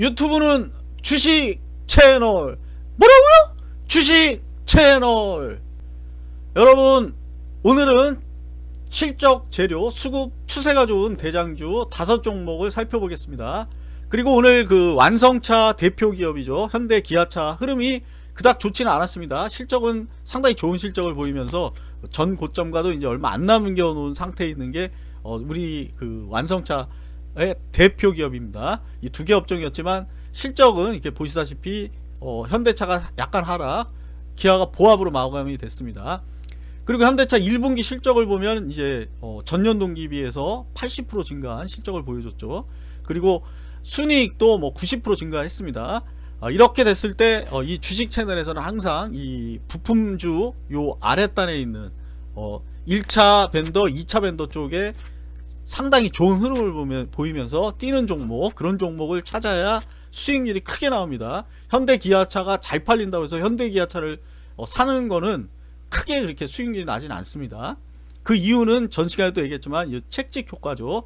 유튜브는 주식 채널. 뭐라고요? 주식 채널. 여러분 오늘은 실적 재료 수급 추세가 좋은 대장주 다섯 종목을 살펴보겠습니다. 그리고 오늘 그 완성차 대표 기업이죠. 현대 기아차. 흐름이 그닥 좋지는 않았습니다. 실적은 상당히 좋은 실적을 보이면서 전 고점과도 이제 얼마 안 남겨 놓은 상태에 있는 게 어, 우리 그 완성차의 대표 기업입니다. 이 두 개 업종이었지만 실적은 이렇게 보시다시피 어, 현대차가 약간 하락 기아가 보합으로 마감이 됐습니다. 그리고 현대차 1분기 실적을 보면 이제 어, 전년 동기 비해서 80% 증가한 실적을 보여줬죠. 그리고 순이익도 뭐 90% 증가했습니다. 어, 이렇게 됐을 때 이 주식 채널에서는 항상 이 부품주 요 아랫단에 있는 어, 1차 밴더 2차 밴더 쪽에 상당히 좋은 흐름을 보면, 보이면서 뛰는 종목 그런 종목을 찾아야 수익률이 크게 나옵니다. 현대기아차가 잘 팔린다고 해서 현대기아차를 어, 사는 거는 크게 그렇게 수익률이 나진 않습니다. 그 이유는 전 시간에도 얘기했지만 이 책찍 효과죠.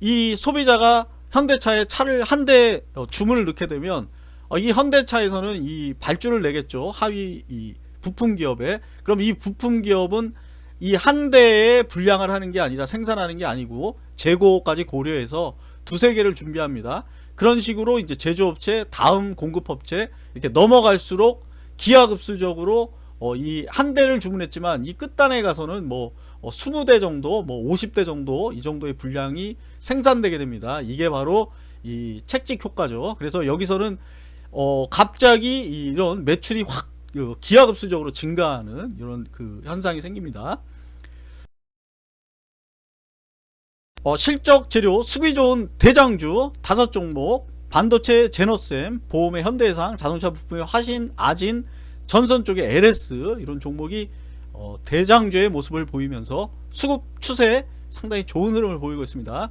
이 소비자가 현대차에 차를 한대 어, 주문을 넣게 되면 어, 이 현대차에서는 이 발주를 내겠죠. 하위 이 부품 기업에. 그럼 이 부품 기업은 이 한 대에 분량을 하는 게 아니라 생산하는 게 아니고 재고까지 고려해서 두세 개를 준비합니다. 그런 식으로 이제 제조업체 다음 공급업체 이렇게 넘어갈수록 기하급수적으로 어, 이 한 대를 주문했지만 이 끝단에 가서는 뭐 어, 20대 정도 뭐 50대 정도 이 정도의 분량이 생산되게 됩니다. 이게 바로 이 책찍 효과죠. 그래서 여기서는 어, 갑자기 이런 매출이 확그 기하급수적으로 증가하는 이런 그 현상이 생깁니다 어, 실적 재료 수비 좋은 대장주 다섯 종목 반도체 제너셈 보험의 현대해상 자동차 부품의 화신 아진 전선 쪽의 LS 이런 종목이 어, 대장주의 모습을 보이면서 수급 추세 상당히 좋은 흐름을 보이고 있습니다.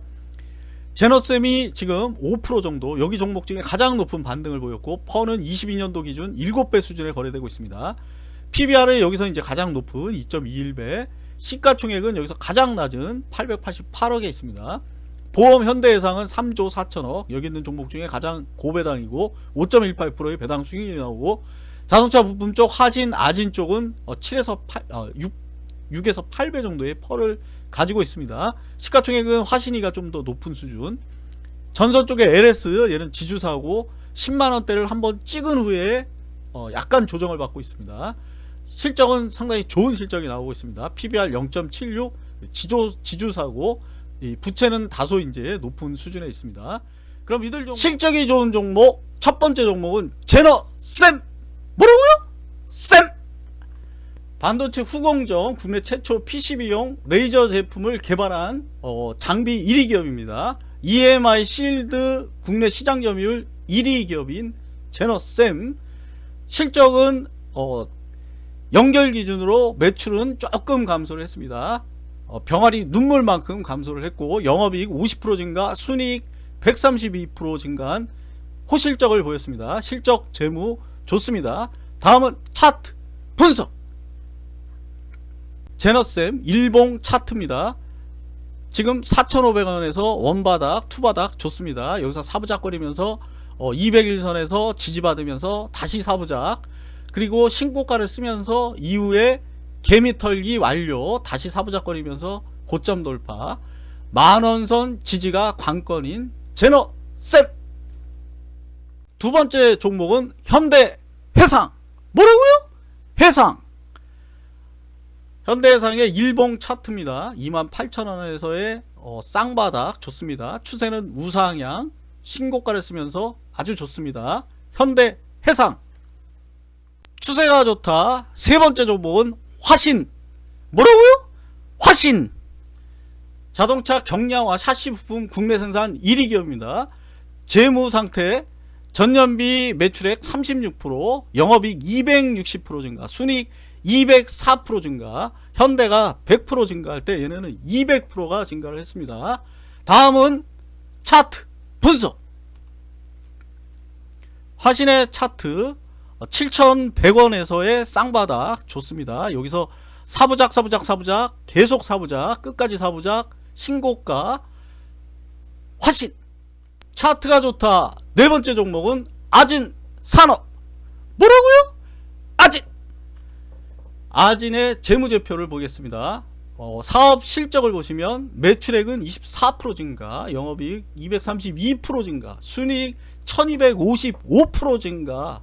제너셈이 지금 5% 정도 여기 종목 중에 가장 높은 반등을 보였고 퍼는 22년도 기준 7배 수준에 거래되고 있습니다. PBR은 여기서 이제 가장 높은 2.21배 시가총액은 여기서 가장 낮은 888억에 있습니다. 보험 현대해상은 3조 4천억. 여기 있는 종목 중에 가장 고배당이고 5.18%의 배당 수익률이 나오고 자동차 부품 쪽 하진 아진 쪽은 7에서 8, 어, 6, 6에서 8배 정도의 펄을 가지고 있습니다. 시가총액은 화신이가 좀 더 높은 수준. 전선 쪽에 LS 얘는 지주사고 10만원대를 한번 찍은 후에 어, 약간 조정을 받고 있습니다 실적은 상당히 좋은 실적이 나오고 있습니다. PBR 0.76 지조, 지주사고 부채는 다소 이제 높은 수준에 있습니다. 그럼 이들 종목 실적이 좋은 종목 첫 번째 종목은 제너 쌤 뭐라고요? 쌤 반도체 후공정 국내 최초 PCB용 레이저 제품을 개발한 어, 장비 1위 기업입니다. EMI 실드 국내 시장 점유율 1위 기업인 제너쌤 실적은 어, 연결 기준으로 매출은 조금 감소를 했습니다. 어, 병아리 눈물만큼 감소를 했고 영업이익 50% 증가 순이익 132% 증가한 호실적을 보였습니다. 실적 재무 좋습니다. 다음은 차트 분석. 제너쌤 일봉 차트입니다. 지금 4,500원에서 원바닥 투바닥 좋습니다. 여기서 사부작거리면서 어, 200일선에서 지지받으면서 다시 사부작 그리고 신고가를 쓰면서 이후에 개미털기 완료 다시 사부작거리면서 고점 돌파 만원선 지지가 관건인 제너쌤. 두 번째 종목은 현대 해상. 뭐라고요? 해상. 현대해상의 일봉 차트입니다. 28,000원에서의 어, 쌍바닥 좋습니다. 추세는 우상향. 신고가를 쓰면서 아주 좋습니다. 현대해상 추세가 좋다. 세 번째 종목은 화신. 뭐라고요? 화신. 자동차 경량화 샤시 부품 국내 생산 1위 기업입니다. 재무 상태 전년비 매출액 36% 영업이익 260% 증가 순이익 204% 증가 현대가 100% 증가할 때 얘네는 200%가 증가를 했습니다. 다음은 차트 분석. 화신의 차트 7,100원에서의 쌍바닥 좋습니다. 여기서 사부작 사부작 사부작 계속 사부작 끝까지 사부작 신고가 화신 차트가 좋다. 네 번째 종목은 아진 산업. 뭐라고요? 아진. 아진의 재무제표를 보겠습니다. 어, 사업 실적을 보시면 매출액은 24% 증가, 영업이익 232% 증가, 순이익 1255% 증가.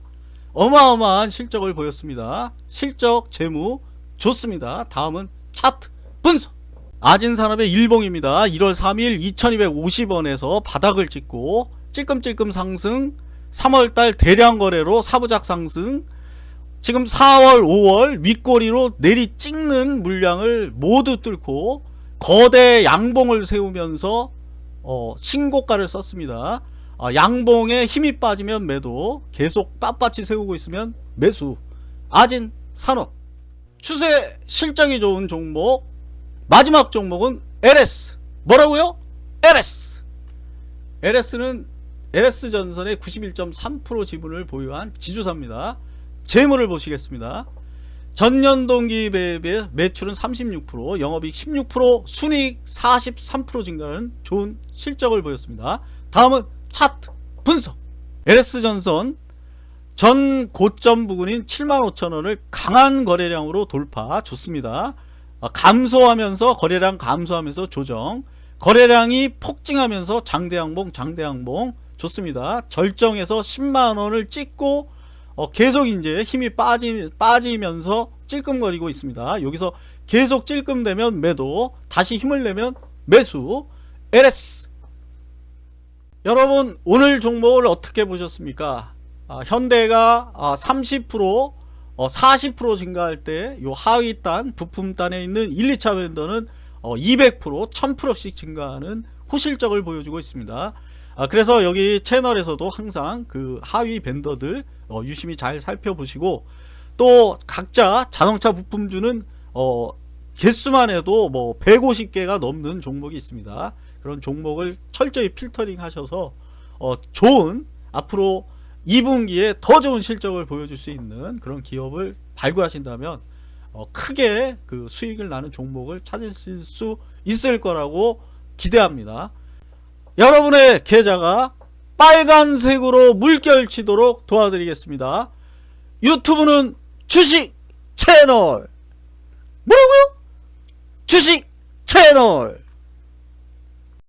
어마어마한 실적을 보였습니다. 실적 재무 좋습니다. 다음은 차트 분석. 아진산업의 일봉입니다. 1월 3일 2250원에서 바닥을 찍고 찔끔찔끔 상승 3월달 대량 거래로 사부작 상승 지금 4월 5월 윗꼬리로 내리 찍는 물량을 모두 뚫고 거대 양봉을 세우면서 어, 신고가를 썼습니다. 아, 양봉에 힘이 빠지면 매도 계속 빳빳이 세우고 있으면 매수. 아진 산업. 추세 실적이 좋은 종목. 마지막 종목은 LS. 뭐라고요? LS. LS는 LS전선의 91.3% 지분을 보유한 지주사입니다. 재물을 보시겠습니다. 전년 동기에 비해 매출은 36% 영업이익 16% 순이익 43% 증가하는 좋은 실적을 보였습니다. 다음은 차트 분석. LS전선 전 고점 부근인 75,000원을 강한 거래량으로 돌파 좋습니다. 어, 감소하면서 거래량 감소하면서 조정. 거래량이 폭증하면서 장대양봉 장대양봉 좋습니다. 절정에서 10만원을 찍고 어, 계속 이제 힘이 빠지, 빠지면서 찔끔거리고 있습니다. 여기서 계속 찔끔되면 매도 다시 힘을 내면 매수. LS 여러분 오늘 종목을 어떻게 보셨습니까? 아, 현대가 아, 30% 어, 40% 증가할 때 요 하위단 부품단에 있는 1, 2차 벤더는 어, 200% 1000%씩 증가하는 호실적을 보여주고 있습니다. 아, 그래서 여기 채널에서도 항상 그 하위 벤더들 어, 유심히 잘 살펴보시고 또 각자 자동차 부품주는 어, 개수만 해도 뭐 150개가 넘는 종목이 있습니다 그런 종목을 철저히 필터링 하셔서 어, 좋은 앞으로 2분기에 더 좋은 실적을 보여줄 수 있는 그런 기업을 발굴하신다면 어, 크게 그 수익을 나는 종목을 찾으실 수 있을 거라고 기대합니다. 여러분의 계좌가 빨간색으로 물결치도록 도와드리겠습니다. 유튜브는 주식 채널 뭐라고요? 주식 채널